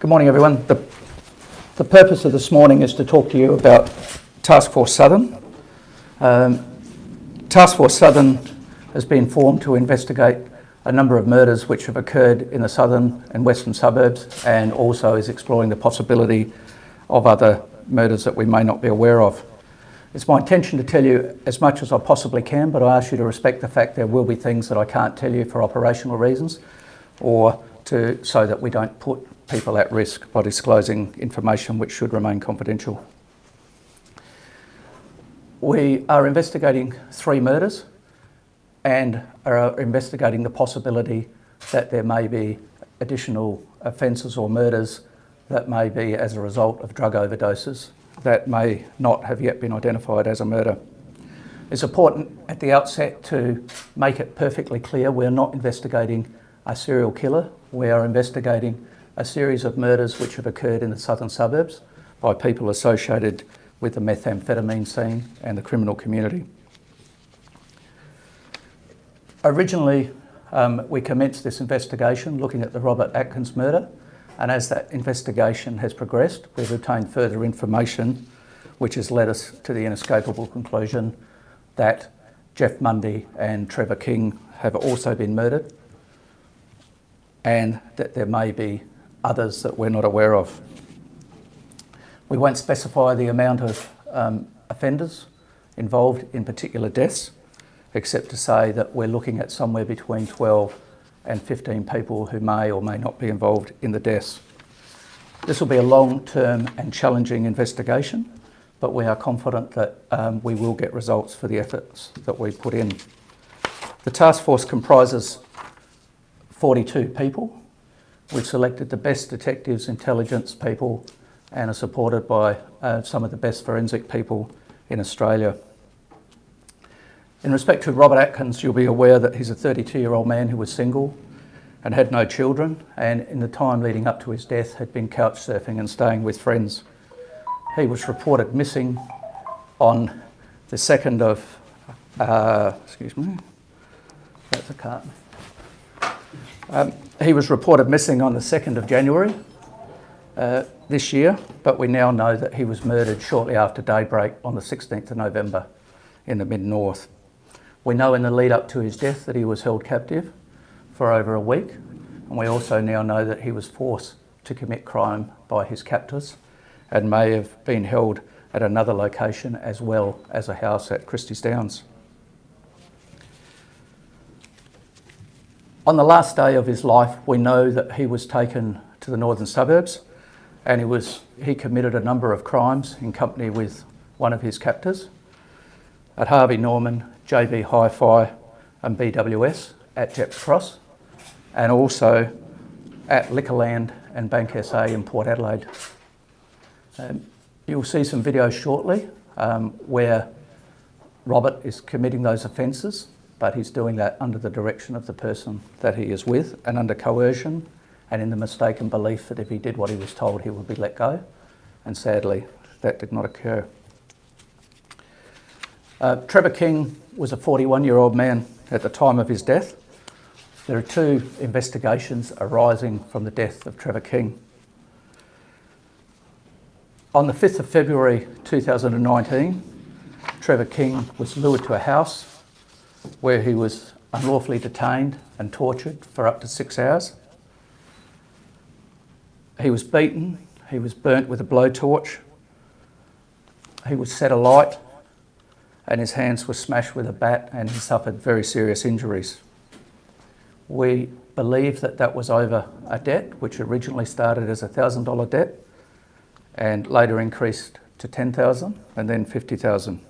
Good morning, everyone. The, the purpose of this morning is to talk to you about Task Force Southern. Um, Task Force Southern has been formed to investigate a number of murders which have occurred in the southern and western suburbs and also is exploring the possibility of other murders that we may not be aware of. It's my intention to tell you as much as I possibly can, but I ask you to respect the fact there will be things that I can't tell you for operational reasons or to, so that we don't put people at risk by disclosing information which should remain confidential. We are investigating three murders and are investigating the possibility that there may be additional offences or murders that may be as a result of drug overdoses that may not have yet been identified as a murder. It's important at the outset to make it perfectly clear we're not investigating a serial killer, we are investigating a series of murders which have occurred in the southern suburbs by people associated with the methamphetamine scene and the criminal community. Originally, um, we commenced this investigation looking at the Robert Atkins murder and as that investigation has progressed, we've obtained further information which has led us to the inescapable conclusion that Jeff Mundy and Trevor King have also been murdered and that there may be others that we're not aware of. We won't specify the amount of um, offenders involved in particular deaths, except to say that we're looking at somewhere between 12 and 15 people who may or may not be involved in the deaths. This will be a long-term and challenging investigation, but we are confident that um, we will get results for the efforts that we put in. The task force comprises 42 people. We've selected the best detectives, intelligence people, and are supported by uh, some of the best forensic people in Australia. In respect to Robert Atkins, you'll be aware that he's a 32-year-old man who was single and had no children, and in the time leading up to his death had been couch surfing and staying with friends. He was reported missing on the 2nd of, uh, excuse me, that's a carton. Um, he was reported missing on the 2nd of January uh, this year, but we now know that he was murdered shortly after daybreak on the 16th of November in the mid-north. We know in the lead up to his death that he was held captive for over a week, and we also now know that he was forced to commit crime by his captors and may have been held at another location as well as a house at Christie's Downs. On the last day of his life, we know that he was taken to the northern suburbs and he, was, he committed a number of crimes in company with one of his captors at Harvey Norman JB Hi-Fi and BWS at Gepps Cross and also at Liquorland and Bank SA in Port Adelaide. Um, you'll see some videos shortly um, where Robert is committing those offences, but he's doing that under the direction of the person that he is with and under coercion and in the mistaken belief that if he did what he was told, he would be let go. And sadly, that did not occur. Uh, Trevor King was a 41 year old man at the time of his death. There are two investigations arising from the death of Trevor King. On the 5th of February 2019, Trevor King was lured to a house where he was unlawfully detained and tortured for up to six hours. He was beaten, he was burnt with a blowtorch, he was set alight and his hands were smashed with a bat and he suffered very serious injuries. We believe that that was over a debt which originally started as a $1,000 debt and later increased to 10,000 and then 50,000.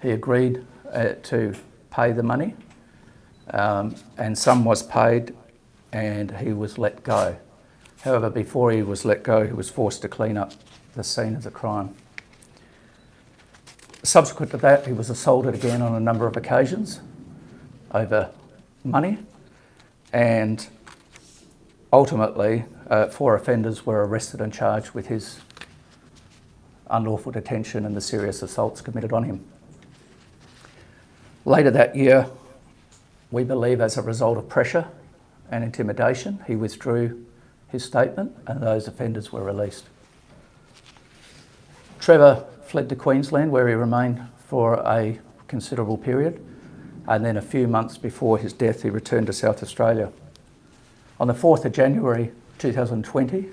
He agreed uh, to pay the money um, and some was paid and he was let go. However, before he was let go, he was forced to clean up the scene of the crime. Subsequent to that, he was assaulted again on a number of occasions over money and ultimately uh, four offenders were arrested and charged with his unlawful detention and the serious assaults committed on him. Later that year, we believe as a result of pressure and intimidation, he withdrew his statement and those offenders were released. Trevor fled to Queensland where he remained for a considerable period and then a few months before his death he returned to South Australia. On the 4th of January 2020,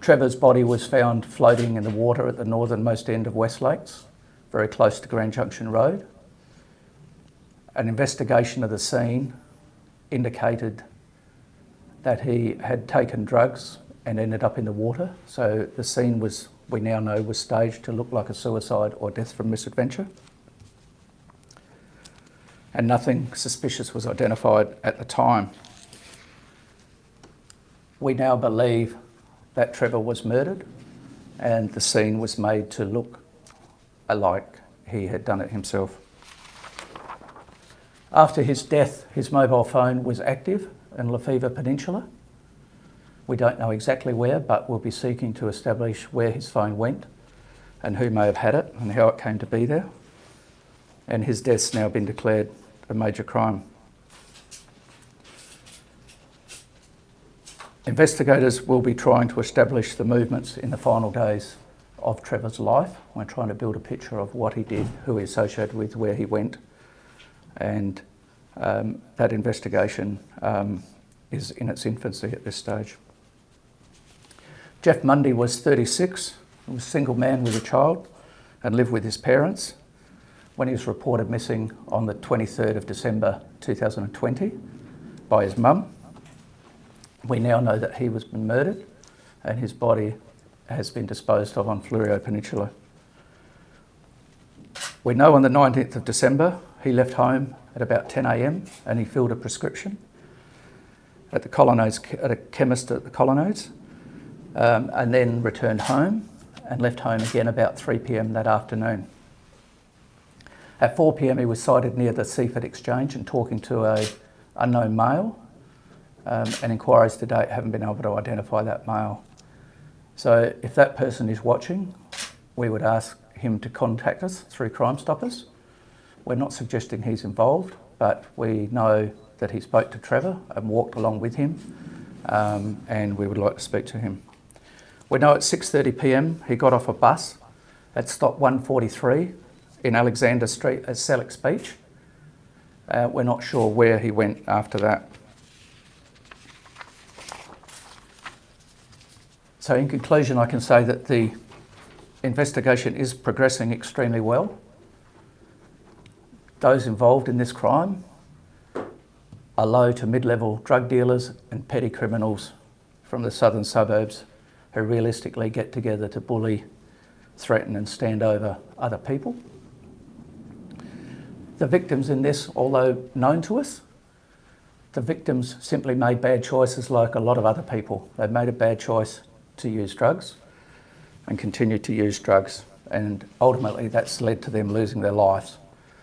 Trevor's body was found floating in the water at the northernmost end of West Lakes, very close to Grand Junction Road. An investigation of the scene indicated that he had taken drugs and ended up in the water. So the scene was, we now know, was staged to look like a suicide or death from misadventure. And nothing suspicious was identified at the time. We now believe that Trevor was murdered and the scene was made to look like he had done it himself. After his death, his mobile phone was active in Lefevre Peninsula. We don't know exactly where, but we'll be seeking to establish where his phone went and who may have had it and how it came to be there. And his death's now been declared a major crime. Investigators will be trying to establish the movements in the final days of Trevor's life. We're trying to build a picture of what he did, who he associated with, where he went, and um, that investigation um, is in its infancy at this stage. Jeff Mundy was 36, he was a single man with a child and lived with his parents when he was reported missing on the 23rd of December 2020 by his mum. We now know that he was murdered and his body has been disposed of on Fleurieu Peninsula. We know on the 19th of December he left home at about 10am and he filled a prescription at the Colonnades, at a chemist at the Colonnades um, and then returned home and left home again about 3pm that afternoon. At 4pm he was sighted near the Seaford Exchange and talking to a unknown male um, and inquiries to date haven't been able to identify that male. So if that person is watching, we would ask him to contact us through Crime Stoppers. We're not suggesting he's involved, but we know that he spoke to Trevor and walked along with him, um, and we would like to speak to him. We know at 6.30pm he got off a bus at stop 143 in Alexander Street at Sellicks Beach. Uh, we're not sure where he went after that. So in conclusion, I can say that the investigation is progressing extremely well. Those involved in this crime are low to mid-level drug dealers and petty criminals from the southern suburbs who realistically get together to bully, threaten and stand over other people. The victims in this, although known to us, the victims simply made bad choices like a lot of other people. They've made a bad choice to use drugs and continue to use drugs. And ultimately, that's led to them losing their lives.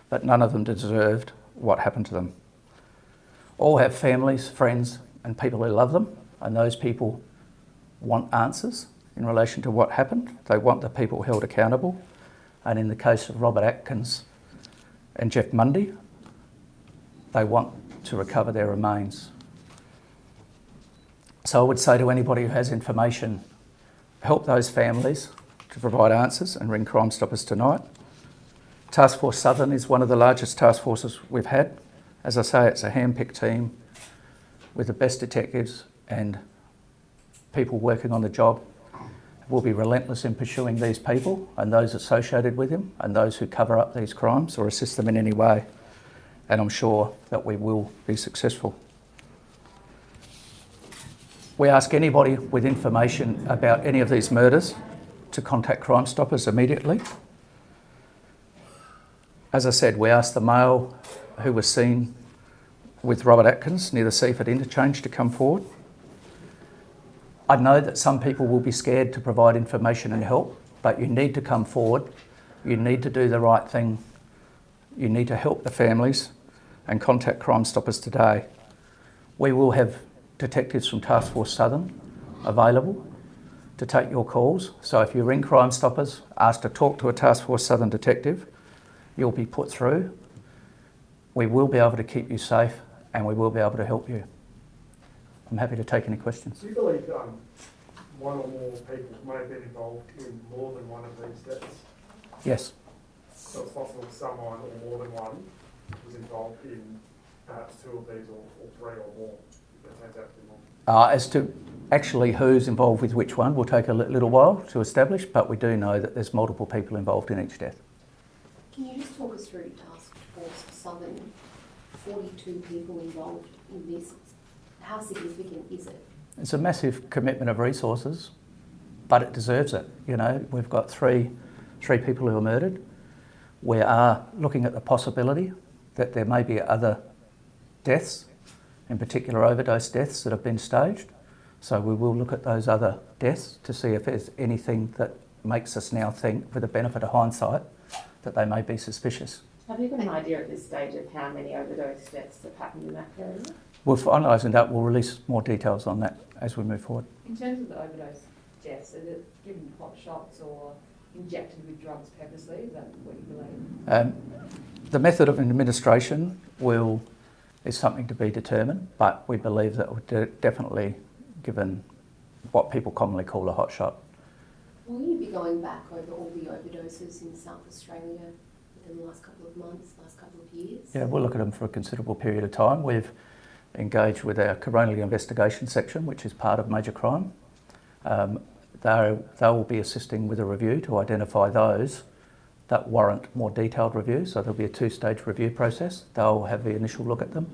But none of them deserved what happened to them. All have families, friends, and people who love them, and those people want answers in relation to what happened. They want the people held accountable. And in the case of Robert Atkins and Jeff Mundy, they want to recover their remains. So I would say to anybody who has information, help those families to provide answers and ring Crime Stoppers tonight. Task Force Southern is one of the largest task forces we've had. As I say, it's a hand-picked team with the best detectives and people working on the job. We'll be relentless in pursuing these people and those associated with them and those who cover up these crimes or assist them in any way. And I'm sure that we will be successful. We ask anybody with information about any of these murders to contact Crime Stoppers immediately. As I said, we asked the male who was seen with Robert Atkins near the Seaford interchange to come forward. I know that some people will be scared to provide information and help, but you need to come forward. You need to do the right thing. You need to help the families and contact Crime Stoppers today. We will have detectives from Task Force Southern available to take your calls. So if you ring Crime Stoppers, ask to talk to a Task Force Southern detective, you'll be put through. We will be able to keep you safe and we will be able to help you. I'm happy to take any questions. Do you believe um, one or more people may have been involved in more than one of these deaths? Yes, So it's possible someone or more than one was involved in perhaps two of these or, or three or more. That turns out to be more. uh, as to actually who's involved with which one will take a little while to establish, but we do know that there's multiple people involved in each death. Can you just talk us through Task Force Southern, forty-two people involved in this? How significant is it? It's a massive commitment of resources, but it deserves it. You know, we've got three, three people who were murdered. We are looking at the possibility that there may be other deaths, in particular overdose deaths that have been staged. So we will look at those other deaths to see if there's anything that makes us now think, for the benefit of hindsight, that they may be suspicious. Have you got an idea at this stage of how many overdose deaths have happened in that period? We're finalising that. We'll release more details on that as we move forward. In terms of the overdose deaths, is it given hot shots or injected with drugs purposely? Is that what you believe? Um, the method of administration will is something to be determined, but we believe that de- definitely given what people commonly call a hot shot. Will you be going back over all the overdoses in South Australia within the last couple of months, last couple of years? Yeah, we'll look at them for a considerable period of time. We've engaged with our coronial investigation section, which is part of major crime. Um, they they will be assisting with a review to identify those that warrant more detailed review. So there'll be a two-stage review process. They'll have the initial look at them,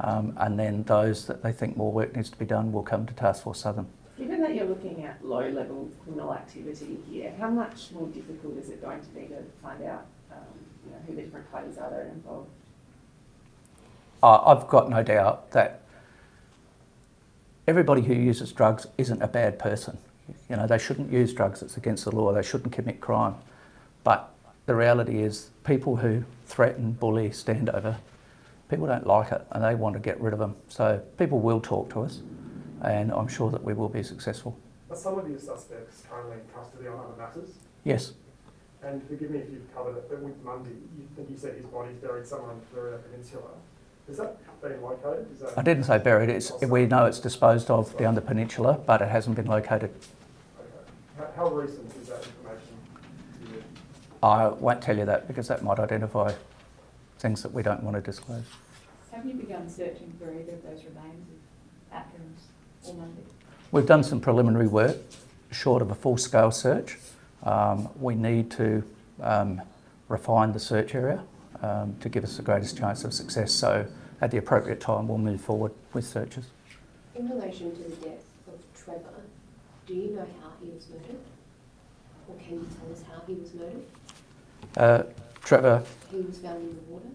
um, and then those that they think more work needs to be done will come to Task Force Southern. Given that you're looking at low-level criminal activity here, how much more difficult is it going to be to find out, um, you know, who the different parties are that are involved? I- I've got no doubt that everybody who uses drugs isn't a bad person. You know, they shouldn't use drugs, it's against the law, they shouldn't commit crime. But the reality is, people who threaten, bully, stand over, people don't like it and they want to get rid of them. So people will talk to us, and I'm sure that we will be successful. Are some of your suspects currently in custody on other matters? Yes, And forgive me if you've covered it, but with Mundy, you think you said his body's buried somewhere on the Peninsula. Is that been located? Is that, I didn't say buried, it's, we know it's disposed of down the peninsula, but it hasn't been located. okay. How, how recent is that information to you? I won't tell you that because that might identify things that we don't want to disclose. Have you begun searching for either of those remains of Atkins or Mundy? We've done some preliminary work, short of a full-scale search. Um, we need to um, refine the search area um, to give us the greatest chance of success. So at the appropriate time, we'll move forward with searches. In relation to the death of Trevor, do you know how he was murdered? Or can you tell us how he was murdered? Uh, Trevor, He was found in the water?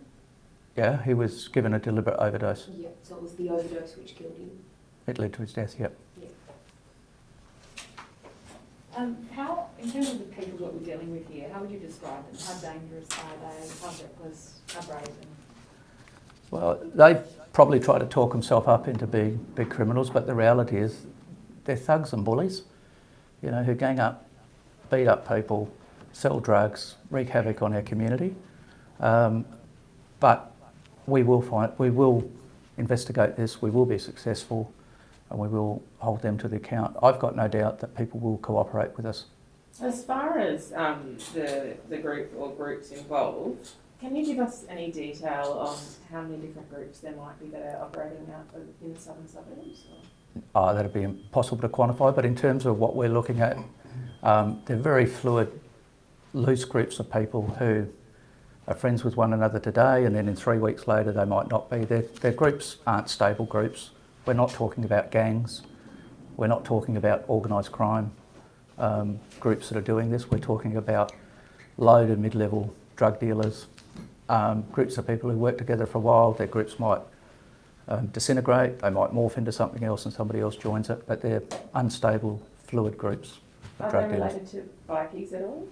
yeah, he was given a deliberate overdose. Yeah, so it was the overdose which killed him? It led to his death, yep. Yeah. Um, how, in terms of the people that we're dealing with here, how would you describe them? How dangerous are they? How reckless? How brave? And Well, they probably try to talk themselves up into being big criminals, but the reality is they're thugs and bullies, you know, who gang up, beat up people, sell drugs, wreak havoc on our community. Um, but we will find, we will investigate this, we will be successful, and we will hold them to the account. I've got no doubt that people will cooperate with us. As far as um, the, the group or groups involved, can you give us any detail on how many different groups there might be that are operating out in the southern suburbs? Or? Uh, that'd be impossible to quantify, but in terms of what we're looking at, um, they're very fluid, loose groups of people who are friends with one another today, and then in three weeks later they might not be. Their, their groups aren't stable groups. We're not talking about gangs. We're not talking about organised crime um, groups that are doing this. We're talking about low to mid-level drug dealers, um, groups of people who work together for a while. Their groups might um, disintegrate, they might morph into something else and somebody else joins it, but they're unstable, fluid groups of Are drug they dealers. related to bikies at all?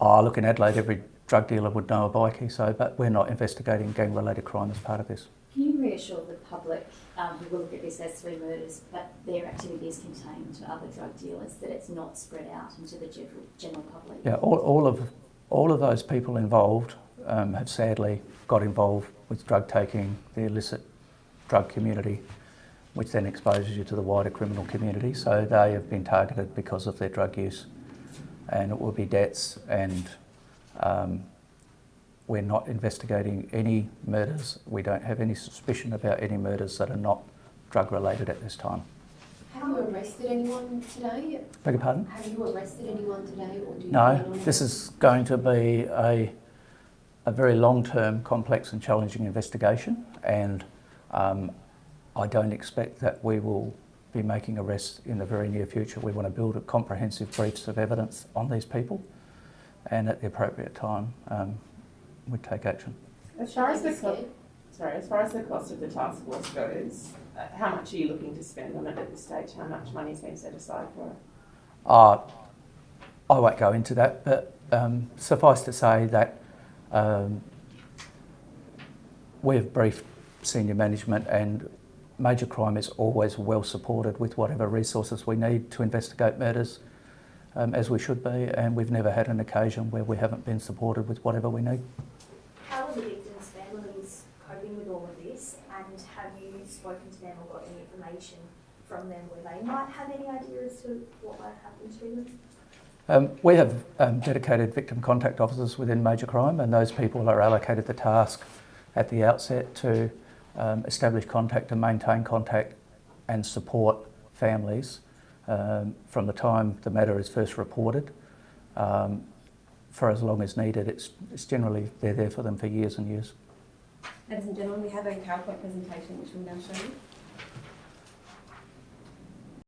Oh, look, in Adelaide, every drug dealer would know a bikie, so, but we're not investigating gang-related crime as part of this. Can you reassure the public um, who will look at this as three murders, but their activity is contained to other drug dealers, that it's not spread out into the general, general public? Yeah, all, all of all of those people involved um, have sadly got involved with drug taking, the illicit drug community. Which then exposes you to the wider criminal community. So they have been targeted because of their drug use, and it will be debts. And um, we're not investigating any murders. We don't have any suspicion about any murders that are not drug related at this time. Have you arrested anyone today? Beg your pardon? Have you arrested anyone today or do you? No, this is going to be a, a very long-term, complex and challenging investigation and um, I don't expect that we will be making arrests in the very near future. We want to build a comprehensive briefs of evidence on these people and at the appropriate time um, we take action. As far as the co- sorry, as far as the cost of the task force goes, uh, how much are you looking to spend on it at this stage? How much money's been set aside for it? Uh, I won't go into that, but um, suffice to say that um, we've briefed senior management and major crime is always well supported with whatever resources we need to investigate murders, um, as we should be, and we've never had an occasion where we haven't been supported with whatever we need. How are the victims' families coping with all of this? And have you spoken to them or got any information from them where they might have any idea as to what might happen to them? Um, we have um, dedicated victim contact officers within major crime, and those people are allocated the task at the outset to um, establish contact and maintain contact and support families um, from the time the matter is first reported um, for as long as needed. It's, it's generally they're there for them for years and years. Ladies and gentlemen, we have a PowerPoint presentation which we'll now show you.